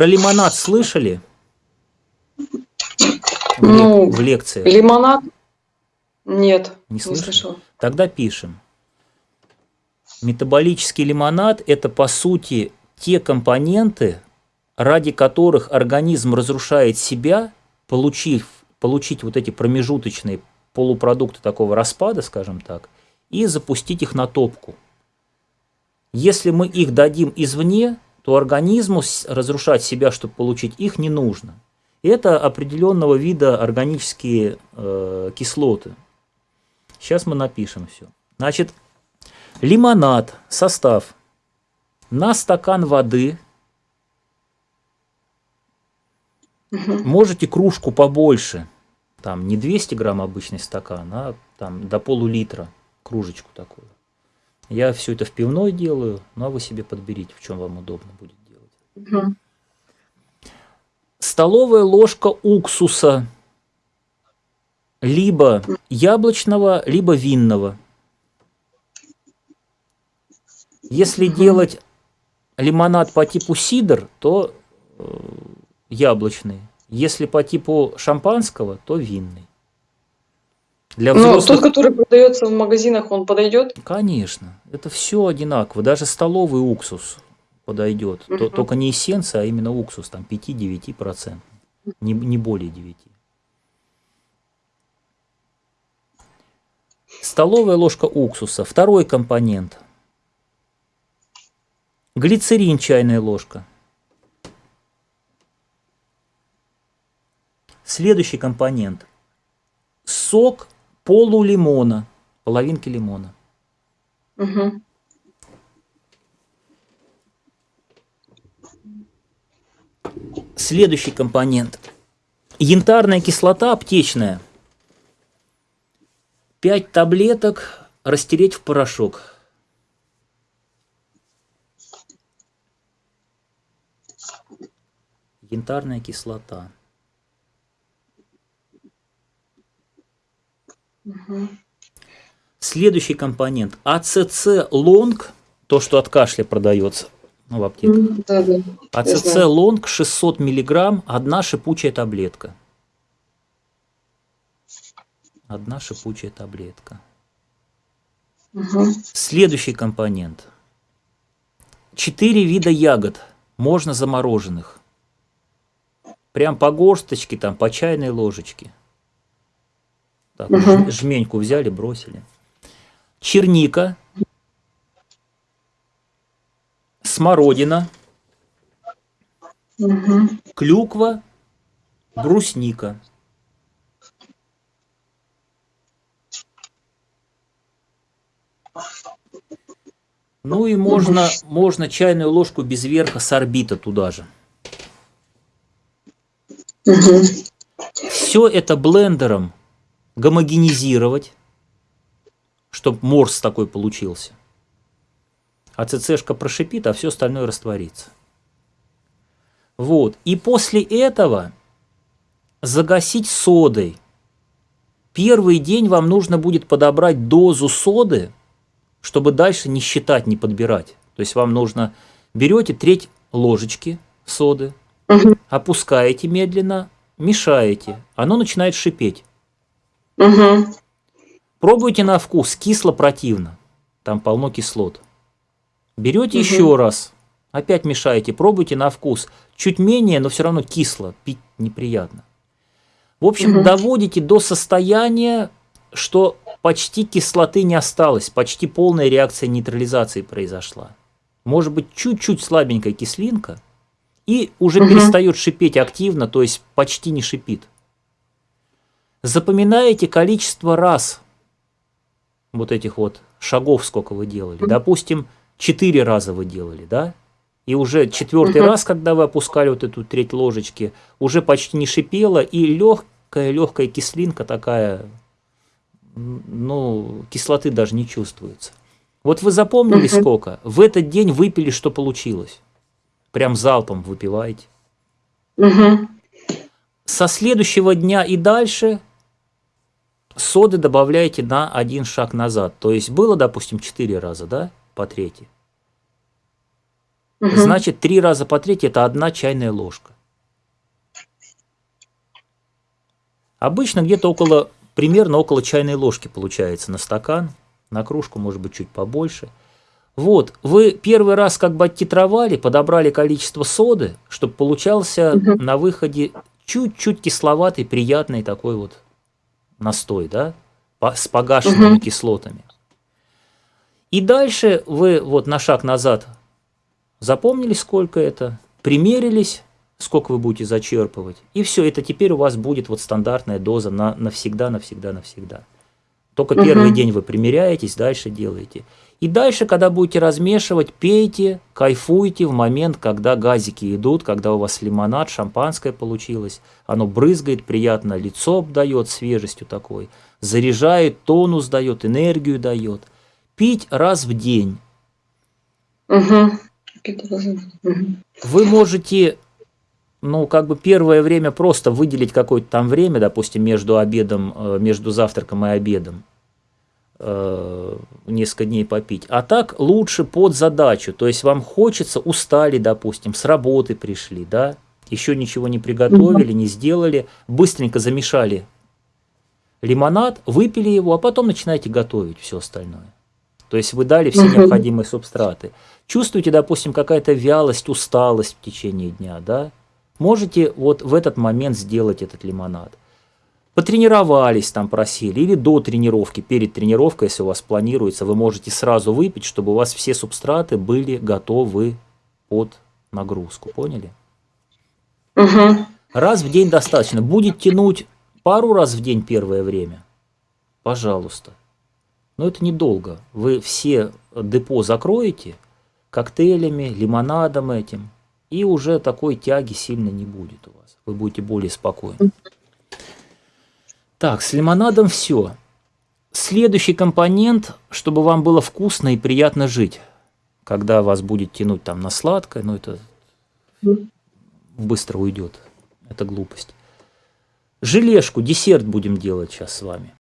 Про лимонад слышали? В, Ну, лек- в лекции. Лимонад? Нет, Не не слышали? слышала. Тогда пишем. Метаболический лимонад – это, по сути, те компоненты, ради которых организм разрушает себя, получив, получить вот эти промежуточные полупродукты такого распада, скажем так, и запустить их на топку. Если мы их дадим извне, то организму разрушать себя, чтобы получить их, не нужно. Это определенного вида органические э, кислоты. Сейчас мы напишем все. Значит, лимонад, состав. На стакан воды можете кружку побольше. Там не 200 грамм обычный стакан, а там до полулитра кружечку такую. Я все это в пивной делаю, ну а вы себе подберите, в чем вам удобно будет делать. Мгм. Столовая ложка уксуса либо яблочного, либо винного. Если делать лимонад по типу сидр, то э, яблочный. Если по типу шампанского, то винный. Для взрослых, тот, который продается в магазинах, он подойдет? конечно, это все одинаково. Даже столовый уксус подойдет. То- Мгм. только не эссенция, а именно уксус, там 5-9%, не, не более 9. Столовая ложка уксуса. Второй компонент. Глицерин чайная ложка. Следующий компонент. Сок полулимона, половинки лимона. Мгм. Следующий компонент. Янтарная кислота аптечная. 5 таблеток растереть в порошок. Янтарная кислота. Следующий компонент. АЦЦ лонг, то, что от кашля продается ну, в Да, да. АЦЦ знаю. лонг 600 миллиграмм, одна шипучая таблетка. Одна шипучая таблетка. Мгм. Следующий компонент. Четыре вида ягод, можно замороженных. Прям по горсточке, там, по чайной ложечке. Так, ж- жменьку взяли, бросили. Черника, смородина, Мгм. клюква, брусника. Ну и можно, можно чайную ложку без верха сорбита туда же. Мгм. Все это блендером гомогенизировать, чтобы морс такой получился. А ЦЦшка прошипит, а все остальное растворится. Вот. И после этого загасить содой. Первый день вам нужно будет подобрать дозу соды, чтобы дальше не считать, не подбирать. То есть вам нужно, берете треть ложечки соды, опускаете медленно, мешаете, оно начинает шипеть. Мгм. Пробуйте на вкус, кисло противно, там полно кислот. Берете Мгм. еще раз, опять мешаете, пробуйте на вкус. Чуть менее, но все равно кисло, пить неприятно. В общем, Мгм. доводите до состояния, что почти кислоты не осталось, почти полная реакция нейтрализации произошла. Может быть, чуть-чуть слабенькая кислинка, и уже Мгм. перестает шипеть активно, то есть почти не шипит. Запоминаете количество раз вот этих вот шагов, сколько вы делали. Допустим, четыре раза вы делали, да? И уже четвертый Мгм. раз, когда вы опускали вот эту треть ложечки, уже почти не шипело, и легкая-легкая кислинка такая, ну, кислоты даже не чувствуется. Вот вы запомнили Мгм. сколько? В этот день выпили, что получилось. Прям залпом выпиваете. Мгм. Со следующего дня и дальше соды добавляете на один шаг назад. То есть было, допустим, 4 раза, да, по трети. Мгм. Значит, три раза по треть – это одна чайная ложка. Обычно где-то около, примерно около чайной ложки получается на стакан, на кружку, может быть, чуть побольше. Вот, вы первый раз как бы оттитровали, подобрали количество соды, чтобы получался Мгм. на выходе чуть-чуть кисловатый, приятный такой вот настой, да, с погашенными Мгм. кислотами. И дальше вы вот на шаг назад запомнили, сколько это, примерились, сколько вы будете зачерпывать, и все, это теперь у вас будет вот стандартная доза на навсегда, навсегда, навсегда. Только Мгм. первый день вы примеряетесь, дальше делаете. И дальше, когда будете размешивать, пейте, кайфуйте в момент, когда газики идут, когда у вас лимонад, шампанское получилось. Оно брызгает, приятно лицо обдает свежестью такой, заряжает, тонус дает, энергию дает. Пить раз в день. Мгм. Вы можете, ну, как бы первое время просто выделить какое-то там время, допустим, между обедом, э, между завтраком и обедом, э, несколько дней попить. А так лучше под задачу. То есть вам хочется, устали, допустим, с работы пришли, да, еще ничего не приготовили, не сделали, быстренько замешали лимонад, выпили его, а потом начинаете готовить все остальное. То есть вы дали все необходимые субстраты. Чувствуете, допустим, какая-то вялость, усталость в течение дня, да? Можете вот в этот момент сделать этот лимонад. Потренировались там, просили, или до тренировки, перед тренировкой, если у вас планируется, вы можете сразу выпить, чтобы у вас все субстраты были готовы под нагрузку, поняли? Мгм. Раз в день достаточно. Будет тянуть пару раз в день первое время? Пожалуйста. Но это недолго. Вы все депо закроете коктейлями, лимонадом этим, и уже такой тяги сильно не будет у вас. Вы будете более спокойны. Так, с лимонадом все. Следующий компонент, чтобы вам было вкусно и приятно жить, когда вас будет тянуть там на сладкое, но это быстро уйдет. Это глупость. Желешку, десерт будем делать сейчас с вами.